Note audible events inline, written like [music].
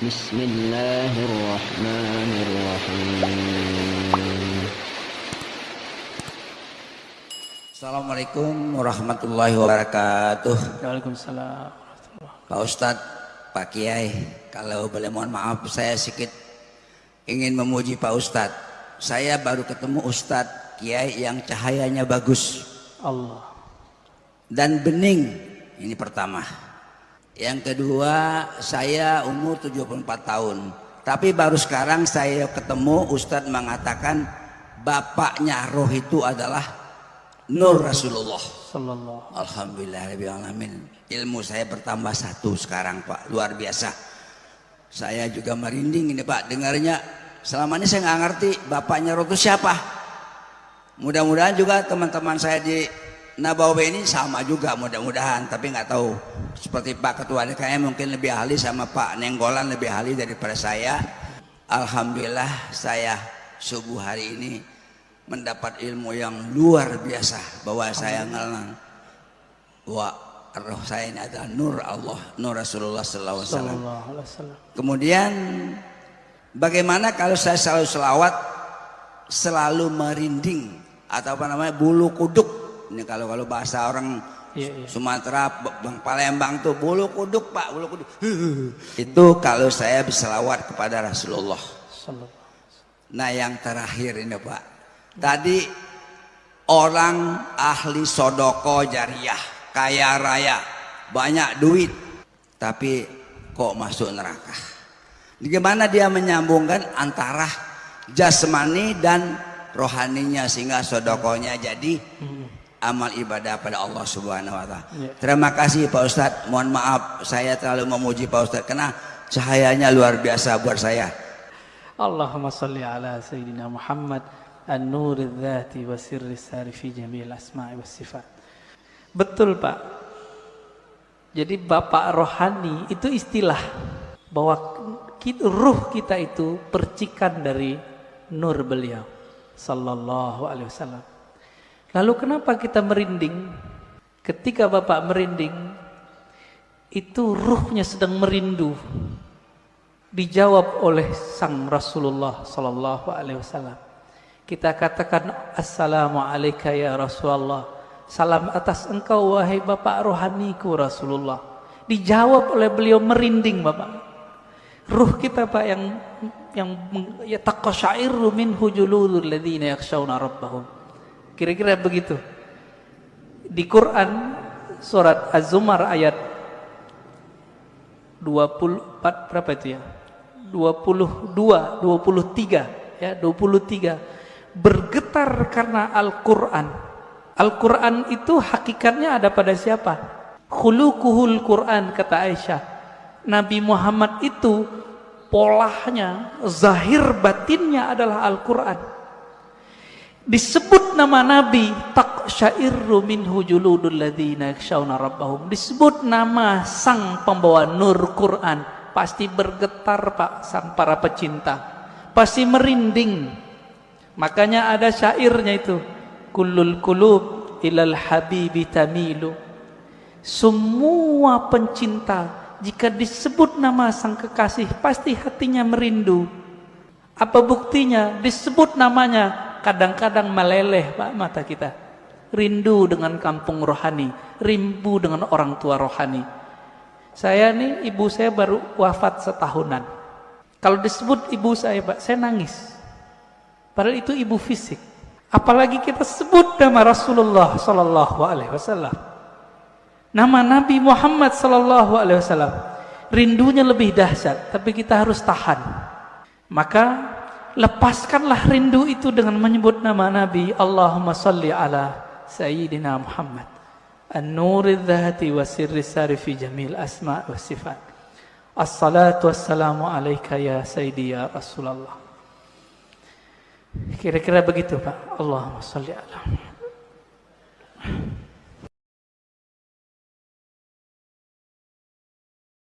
بسم الله الرحمن الرحيم Assalamualaikum warahmatullahi wabarakatuh. Waalaikumsalam. Pak Ustadz, Pak Kiai, kalau boleh mohon maaf saya sedikit ingin memuji Pak Ustadz. Saya baru ketemu Ustadz Kiai yang cahayanya bagus Allah. dan bening. Ini pertama. Yang kedua, saya umur 74 tahun. Tapi baru sekarang saya ketemu Ustadz mengatakan bapaknya roh itu adalah Nur Rasulullah. Sallallahu. Alhamdulillah alamin. Ilmu saya bertambah satu sekarang Pak, luar biasa. Saya juga merinding ini Pak, dengarnya selama ini saya nggak ngerti bapaknya roh itu siapa. Mudah-mudahan juga teman-teman saya di Nabawi ini sama juga mudah-mudahan, tapi nggak tahu. Seperti Pak Ketua DKM mungkin lebih ahli sama Pak Nenggolan lebih ahli daripada saya. Alhamdulillah saya subuh hari ini mendapat ilmu yang luar biasa bahwa saya ngalang bahwa roh saya ini adalah nur Allah, nur Rasulullah wasallam. Kemudian bagaimana kalau saya selalu selawat selalu merinding atau apa namanya bulu kuduk ini kalau kalau bahasa orang Iya, iya. Sumatera Bang Palembang tuh bulu kuduk Pak bulu kuduk. [laughs] Itu kalau saya berselawat kepada Rasulullah. Nah yang terakhir ini Pak. Tadi orang ahli sodoko jariah kaya raya banyak duit tapi kok masuk neraka? Bagaimana dia menyambungkan antara jasmani dan rohaninya sehingga sodokonya jadi amal ibadah pada Allah Subhanahu wa taala. Ya. Terima kasih Pak Ustadz. Mohon maaf saya terlalu memuji Pak Ustadz karena cahayanya luar biasa buat saya. Allahumma salli ala Sayyidina Muhammad An-nur dzati wa sirri sari fi jami'il asma'i was sifat. Betul Pak. Jadi Bapak rohani itu istilah bahwa kita, ruh kita itu percikan dari nur beliau sallallahu alaihi wasallam. Lalu kenapa kita merinding? Ketika Bapak merinding itu ruhnya sedang merindu dijawab oleh sang Rasulullah sallallahu alaihi wasallam. Kita katakan assalamu alayka ya Rasulullah. Salam atas engkau wahai Bapak rohaniku Rasulullah. Dijawab oleh beliau merinding Bapak. Ruh kita Pak yang yang ya taqasyairu minhu juludul ladzina yakhshawna rabbahum. Kira-kira begitu. Di Quran surat Az-Zumar ayat 24 berapa itu ya? 22, 23 ya, 23 bergetar karena Al-Qur'an. Al-Qur'an itu hakikatnya ada pada siapa? Khuluquhul Qur'an kata Aisyah. Nabi Muhammad itu polahnya, zahir batinnya adalah Al-Qur'an. Disebut nama Nabi taqsyairu minhu juludul ladzina yakhshawna rabbahum. Disebut nama sang pembawa nur Quran, pasti bergetar Pak sang para pecinta. Pasti merinding. Makanya ada syairnya itu. Kullul kulub ilal habibi tamilu. Semua pencinta jika disebut nama sang kekasih pasti hatinya merindu. Apa buktinya? Disebut namanya kadang-kadang meleleh Pak mata kita. Rindu dengan kampung rohani, rindu dengan orang tua rohani. Saya nih ibu saya baru wafat setahunan. Kalau disebut ibu saya Pak, saya nangis. Padahal itu ibu fisik. Apalagi kita sebut nama Rasulullah sallallahu alaihi wasallam. Nama Nabi Muhammad sallallahu alaihi wasallam. Rindunya lebih dahsyat, tapi kita harus tahan. Maka lepaskanlah rindu itu dengan menyebut nama Nabi. Allahumma salli ala Sayyidina Muhammad. An-nuri dhati wa sirri sari fi jamil asma' wa sifat. Assalatu wassalamu alaika ya Sayyidi ya Rasulullah. Kira-kira begitu Pak. Allahumma salli ala.